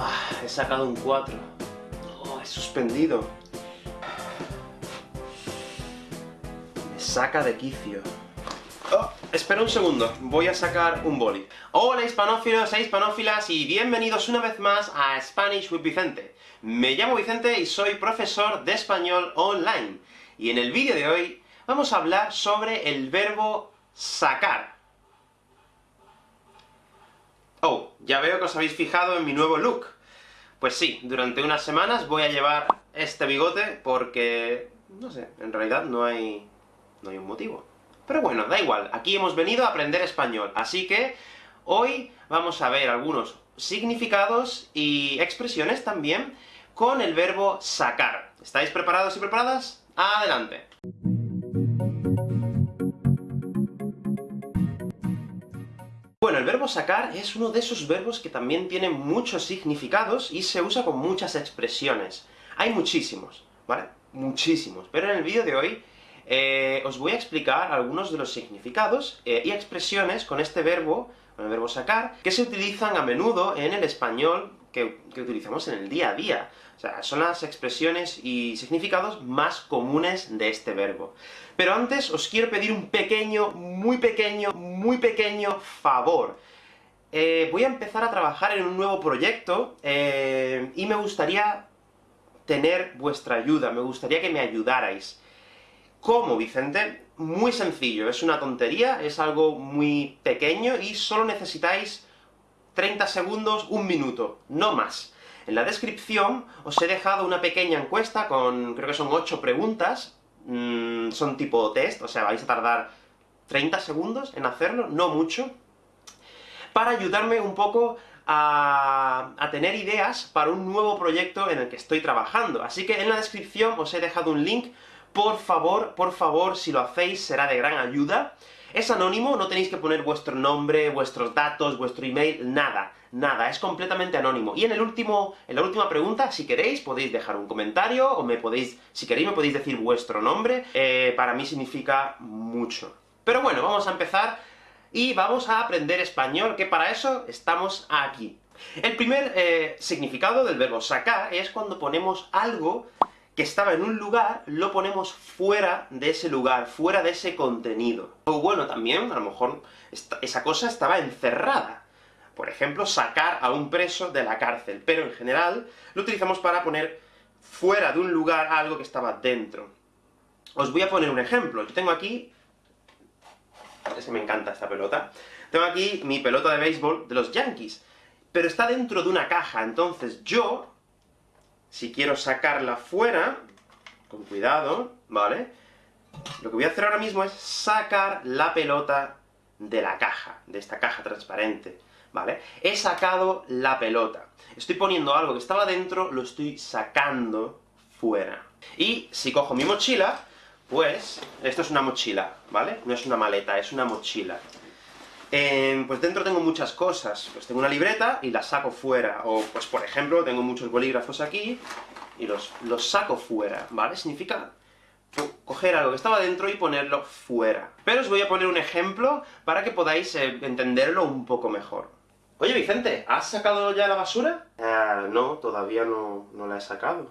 Ah, he sacado un 4. Oh, he suspendido. Me saca de quicio. Oh, espera un segundo, voy a sacar un boli. Hola hispanófilos e hispanófilas, y bienvenidos una vez más a Spanish with Vicente. Me llamo Vicente y soy profesor de español online. Y en el vídeo de hoy vamos a hablar sobre el verbo sacar. Oh, ya veo que os habéis fijado en mi nuevo look. Pues sí, durante unas semanas voy a llevar este bigote, porque... no sé, en realidad no hay... no hay un motivo. Pero bueno, da igual, aquí hemos venido a aprender español, así que hoy vamos a ver algunos significados y expresiones también con el verbo sacar. ¿Estáis preparados y preparadas? ¡Adelante! Verbo sacar es uno de esos verbos que también tiene muchos significados, y se usa con muchas expresiones. Hay muchísimos, ¿vale? Muchísimos. Pero en el vídeo de hoy eh, os voy a explicar algunos de los significados eh, y expresiones con este verbo, con el verbo sacar, que se utilizan a menudo en el español que, utilizamos en el día a día. O sea, son las expresiones y significados más comunes de este verbo. Pero antes os quiero pedir un pequeño, muy pequeño, muy pequeño favor. Eh, voy a empezar a trabajar en un nuevo proyecto, eh, y me gustaría tener vuestra ayuda, me gustaría que me ayudarais. ¿Cómo, Vicente? Muy sencillo, es una tontería, es algo muy pequeño, y solo necesitáis 30 segundos, un minuto, no más. En la descripción os he dejado una pequeña encuesta con, creo que son 8 preguntas, mm, son tipo test, o sea, vais a tardar 30 segundos en hacerlo, no mucho, para ayudarme un poco a, a, tener ideas para un nuevo proyecto en el que estoy trabajando. Así que en la descripción os he dejado un link, por favor, por favor, si lo hacéis será de gran ayuda. Es anónimo, no tenéis que poner vuestro nombre, vuestros datos, vuestro email, nada, nada, es completamente anónimo. Y en el último, en la última pregunta, si queréis, podéis dejar un comentario, o me podéis, si queréis me podéis decir vuestro nombre, eh, para mí significa mucho. Pero bueno, vamos a empezar, y vamos a aprender español, que para eso estamos aquí. El primer eh, significado del verbo sacar es cuando ponemos algo que estaba en un lugar, lo ponemos fuera de ese lugar, fuera de ese contenido. O bueno, también, a lo mejor, esa cosa estaba encerrada. Por ejemplo, sacar a un preso de la cárcel, pero en general lo utilizamos para poner fuera de un lugar algo que estaba dentro. Os voy a poner un ejemplo. Yo tengo aquí... Es que me encanta esta pelota. Tengo aquí mi pelota de béisbol de los Yankees, pero está dentro de una caja, entonces yo si quiero sacarla fuera, con cuidado, ¿vale? Lo que voy a hacer ahora mismo es sacar la pelota de la caja, de esta caja transparente, ¿vale? He sacado la pelota. Estoy poniendo algo que estaba dentro, lo estoy sacando fuera. Y si cojo mi mochila, pues... esto es una mochila, ¿vale? No es una maleta, es una mochila. Eh, pues dentro tengo muchas cosas, pues tengo una libreta y la saco fuera, o pues por ejemplo, tengo muchos bolígrafos aquí, y los, los saco fuera, ¿vale? Significa coger algo que estaba dentro y ponerlo fuera. Pero os voy a poner un ejemplo para que podáis eh, entenderlo un poco mejor. Oye Vicente, ¿has sacado ya la basura? Ah, no, todavía no, no la he sacado.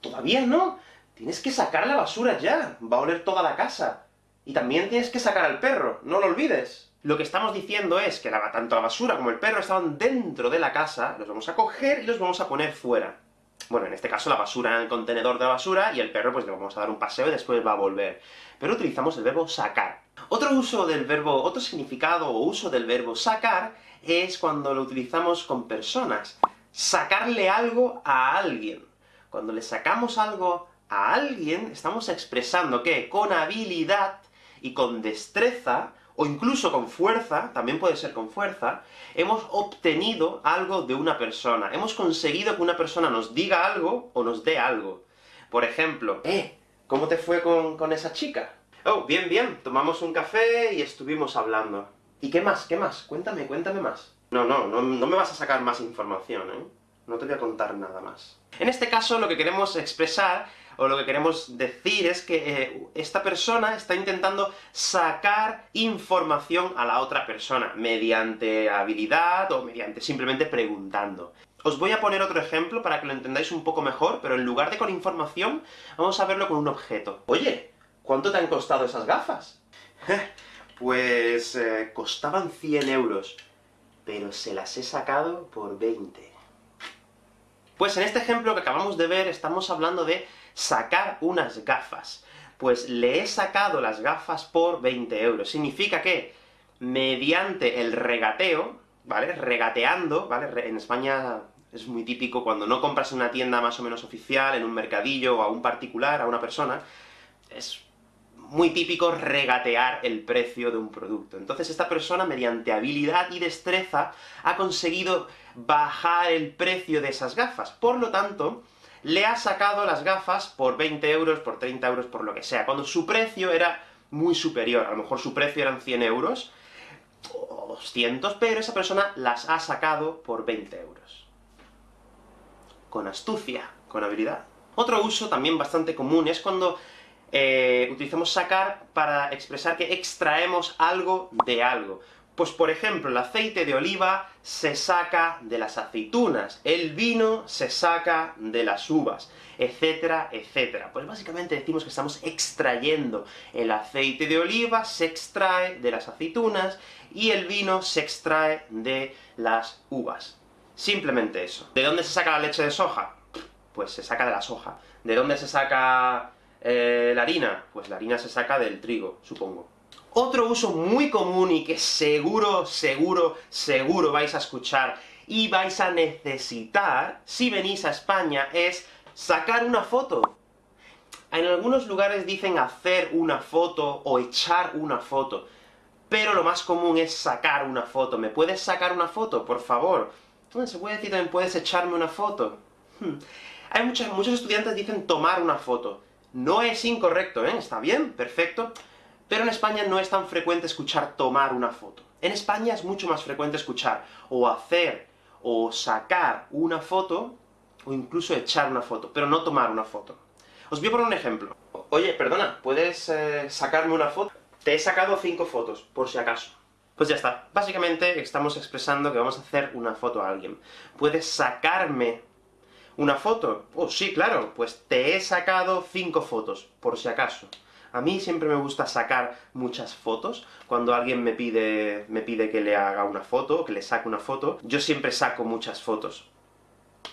¿Todavía no? Tienes que sacar la basura ya, va a oler toda la casa. Y también tienes que sacar al perro, no lo olvides. Lo que estamos diciendo es que la, tanto la basura como el perro estaban dentro de la casa, los vamos a coger y los vamos a poner fuera. Bueno, en este caso la basura en el contenedor de basura, y el perro pues le vamos a dar un paseo y después va a volver. Pero utilizamos el verbo sacar. Otro uso del verbo, otro significado o uso del verbo sacar, es cuando lo utilizamos con personas. Sacarle algo a alguien. Cuando le sacamos algo a alguien, estamos expresando que con habilidad y con destreza, o incluso con fuerza, también puede ser con fuerza, hemos obtenido algo de una persona. Hemos conseguido que una persona nos diga algo, o nos dé algo. Por ejemplo, ¡Eh! ¿Cómo te fue con, con esa chica? Oh, bien, bien, tomamos un café y estuvimos hablando. ¿Y qué más? ¿Qué más? Cuéntame, cuéntame más. No, no, no, no me vas a sacar más información, ¿eh? No te voy a contar nada más. En este caso, lo que queremos expresar, o lo que queremos decir es que eh, esta persona está intentando sacar información a la otra persona, mediante habilidad, o mediante simplemente preguntando. Os voy a poner otro ejemplo para que lo entendáis un poco mejor, pero en lugar de con información, vamos a verlo con un objeto. Oye, ¿cuánto te han costado esas gafas? pues... Eh, costaban 100 euros, pero se las he sacado por 20. Pues en este ejemplo que acabamos de ver, estamos hablando de sacar unas gafas. Pues le he sacado las gafas por 20 euros. Significa que, mediante el regateo, ¿vale? Regateando, ¿vale? En España es muy típico cuando no compras en una tienda más o menos oficial, en un mercadillo, o a un particular, a una persona, es muy típico regatear el precio de un producto. Entonces esta persona, mediante habilidad y destreza, ha conseguido bajar el precio de esas gafas. Por lo tanto, le ha sacado las gafas por 20 euros, por 30 euros, por lo que sea, cuando su precio era muy superior. A lo mejor su precio eran 100 euros, o 200, pero esa persona las ha sacado por 20 euros. Con astucia, con habilidad. Otro uso también bastante común es cuando eh, utilizamos sacar para expresar que extraemos algo de algo. Pues por ejemplo, el aceite de oliva se saca de las aceitunas, el vino se saca de las uvas, etcétera, etcétera. Pues básicamente decimos que estamos extrayendo. El aceite de oliva se extrae de las aceitunas, y el vino se extrae de las uvas. Simplemente eso. ¿De dónde se saca la leche de soja? Pues se saca de la soja. ¿De dónde se saca eh, la harina? Pues la harina se saca del trigo, supongo. Otro uso muy común y que seguro, seguro, seguro vais a escuchar y vais a necesitar si venís a España es sacar una foto. En algunos lugares dicen hacer una foto o echar una foto, pero lo más común es sacar una foto. ¿Me puedes sacar una foto, por favor? ¿Se puede decir también puedes echarme una foto? Hmm. Hay muchos, muchos estudiantes dicen tomar una foto. No es incorrecto, ¿eh? Está bien, perfecto, pero en España no es tan frecuente escuchar tomar una foto. En España es mucho más frecuente escuchar o hacer o sacar una foto, o incluso echar una foto, pero no tomar una foto. Os voy a poner un ejemplo. Oye, perdona, ¿puedes eh, sacarme una foto? Te he sacado cinco fotos, por si acaso. Pues ya está. Básicamente estamos expresando que vamos a hacer una foto a alguien. ¿Puedes sacarme una foto? Oh, sí, claro, pues te he sacado cinco fotos, por si acaso. A mí siempre me gusta sacar muchas fotos. Cuando alguien me pide, me pide que le haga una foto, que le saque una foto, yo siempre saco muchas fotos.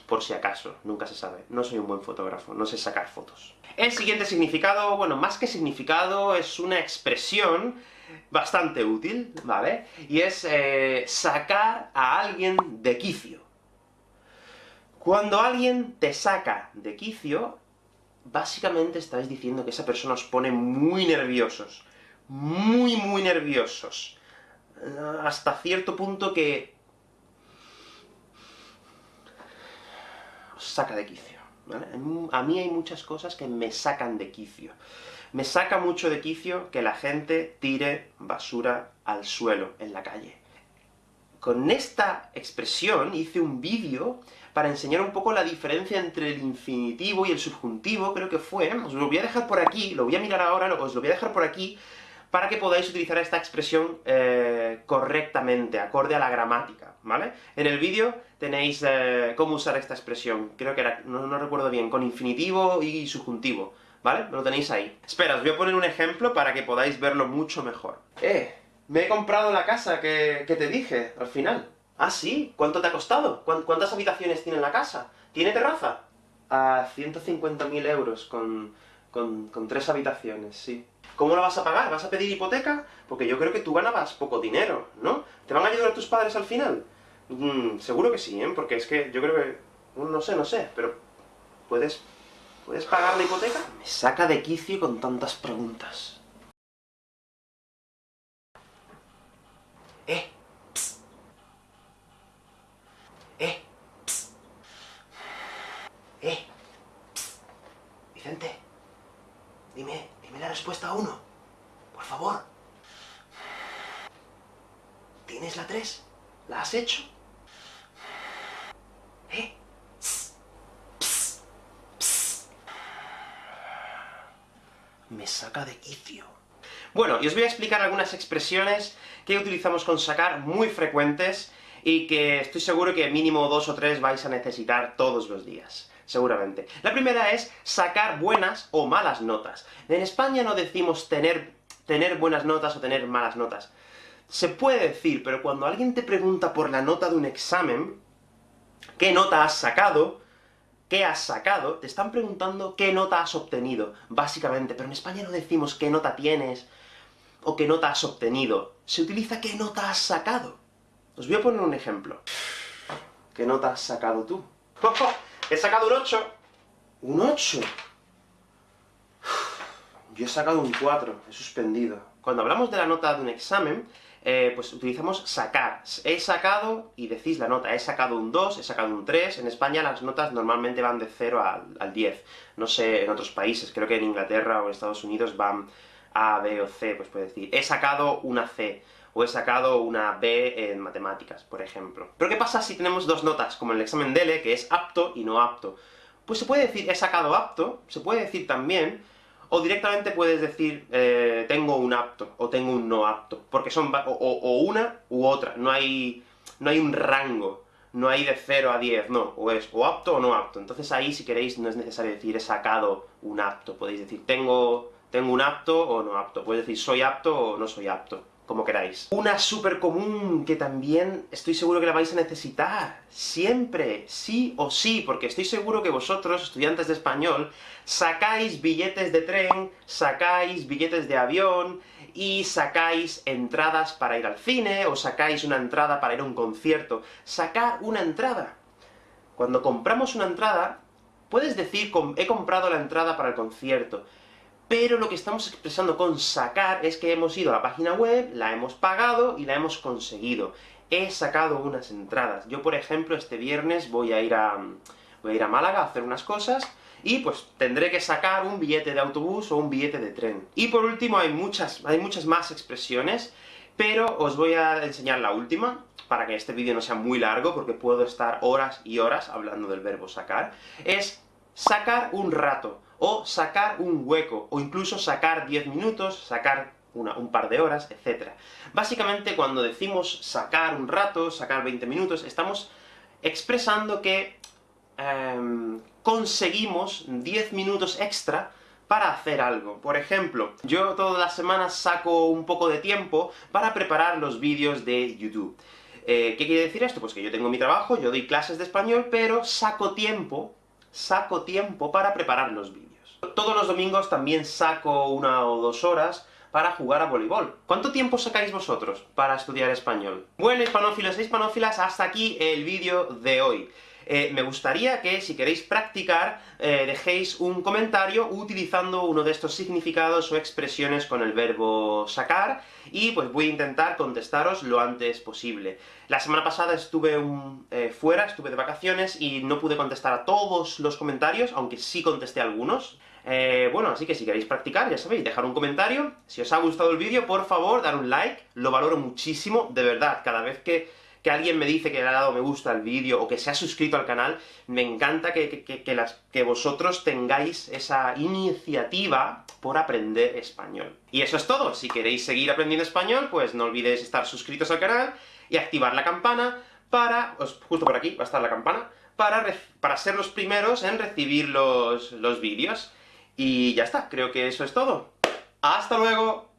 Por si acaso, nunca se sabe. No soy un buen fotógrafo, no sé sacar fotos. El siguiente significado, bueno, más que significado, es una expresión bastante útil, ¿vale? Y es eh, sacar a alguien de quicio. Cuando alguien te saca de quicio, básicamente estáis diciendo que esa persona os pone muy nerviosos. Muy, muy nerviosos. Hasta cierto punto que... os saca de quicio. A mí hay muchas cosas que me sacan de quicio. Me saca mucho de quicio que la gente tire basura al suelo, en la calle. Con esta expresión hice un vídeo para enseñar un poco la diferencia entre el infinitivo y el subjuntivo, creo que fue, os lo voy a dejar por aquí, lo voy a mirar ahora, os lo voy a dejar por aquí, para que podáis utilizar esta expresión eh, correctamente, acorde a la gramática, ¿vale? En el vídeo tenéis eh, cómo usar esta expresión, creo que era, no, no recuerdo bien, con infinitivo y subjuntivo, ¿vale? Lo tenéis ahí. Espera, os voy a poner un ejemplo para que podáis verlo mucho mejor. ¡Eh! Me he comprado la casa que, te dije, al final. ¿Ah, sí? ¿Cuánto te ha costado? ¿Cuántas habitaciones tiene la casa? ¿Tiene terraza? A 150.000 euros, con, con, tres habitaciones, sí. ¿Cómo la vas a pagar? ¿Vas a pedir hipoteca? Porque yo creo que tú ganabas poco dinero, ¿no? ¿Te van a ayudar tus padres al final? Mm, seguro que sí, ¿eh? Porque es que yo creo que... No sé, no sé, pero... ¿Puedes... ¿Puedes pagar la hipoteca? Me saca de quicio con tantas preguntas. ¡Eh! Psst. ¡Eh! Psst. ¡Eh! Psst. Vicente, dime, dime la respuesta a uno. Por favor. ¿Tienes la 3? ¿La has hecho? ¿Eh? me saca de quicio. Bueno, y os voy a explicar algunas expresiones que utilizamos con sacar muy frecuentes, y que estoy seguro que mínimo dos o tres vais a necesitar todos los días seguramente. La primera es sacar buenas o malas notas. En España no decimos tener, tener buenas notas o tener malas notas. Se puede decir, pero cuando alguien te pregunta por la nota de un examen, qué nota has sacado, qué has sacado, te están preguntando qué nota has obtenido, básicamente. Pero en España no decimos qué nota tienes, o qué nota has obtenido. Se utiliza qué nota has sacado. Os voy a poner un ejemplo. ¿Qué nota has sacado tú? He sacado un 8. ¿Un 8? Yo he sacado un 4, he suspendido. Cuando hablamos de la nota de un examen, eh, pues utilizamos sacar. He sacado, y decís la nota, he sacado un 2, he sacado un 3. En España las notas normalmente van de 0 al, al 10. No sé en otros países, creo que en Inglaterra o en Estados Unidos van A, B o C, pues puede decir, he sacado una C o he sacado una B en matemáticas, por ejemplo. Pero ¿qué pasa si tenemos dos notas, como en el examen DELE, que es apto y no apto? Pues se puede decir he sacado apto, se puede decir también, o directamente puedes decir eh, tengo un apto, o tengo un no apto, porque son o, una u otra, no hay, no hay un rango, no hay de 0 a 10, no, o es o apto o no apto. Entonces ahí, si queréis, no es necesario decir he sacado un apto, podéis decir tengo, tengo un apto o no apto, podéis decir soy apto o no soy apto como queráis. Una súper común que también estoy seguro que la vais a necesitar, siempre, sí o sí, porque estoy seguro que vosotros, estudiantes de español, sacáis billetes de tren, sacáis billetes de avión, y sacáis entradas para ir al cine, o sacáis una entrada para ir a un concierto. Sacar una entrada. Cuando compramos una entrada, puedes decir, he comprado la entrada para el concierto, pero lo que estamos expresando con sacar es que hemos ido a la página web, la hemos pagado y la hemos conseguido. He sacado unas entradas. Yo, por ejemplo, este viernes voy a ir a, voy a, ir a Málaga a hacer unas cosas, y pues tendré que sacar un billete de autobús o un billete de tren. Y por último, hay muchas, hay muchas más expresiones, pero os voy a enseñar la última, para que este vídeo no sea muy largo, porque puedo estar horas y horas hablando del verbo sacar, es sacar un rato o sacar un hueco, o incluso sacar 10 minutos, sacar un par de horas, etc. Básicamente, cuando decimos sacar un rato, sacar 20 minutos, estamos expresando que em, conseguimos 10 minutos extra para hacer algo. Por ejemplo, yo todas las semanas saco un poco de tiempo para preparar los vídeos de YouTube. Eh, ¿Qué quiere decir esto? Pues que yo tengo mi trabajo, yo doy clases de español, pero saco tiempo, saco tiempo para preparar los vídeos. Todos los domingos también saco una o dos horas para jugar a voleibol. ¿Cuánto tiempo sacáis vosotros para estudiar español? Bueno, hispanófilos e hispanófilas, hasta aquí el vídeo de hoy. Eh, me gustaría que, si queréis practicar, eh, dejéis un comentario utilizando uno de estos significados o expresiones con el verbo sacar, y pues voy a intentar contestaros lo antes posible. La semana pasada estuve eh, fuera, estuve de vacaciones, y no pude contestar a todos los comentarios, aunque sí contesté algunos. bueno, así que si queréis practicar, ya sabéis, dejar un comentario. Si os ha gustado el vídeo, por favor, dar un like, lo valoro muchísimo, de verdad, cada vez que que alguien me dice que le ha dado me gusta al vídeo, o que se ha suscrito al canal, me encanta que, que, vosotros tengáis esa iniciativa por aprender español. Y eso es todo, si queréis seguir aprendiendo español, pues no olvidéis estar suscritos al canal, y activar la campana para... justo por aquí va a estar la campana, para, para ser los primeros en recibir los, los vídeos. Y ya está, creo que eso es todo. ¡Hasta luego!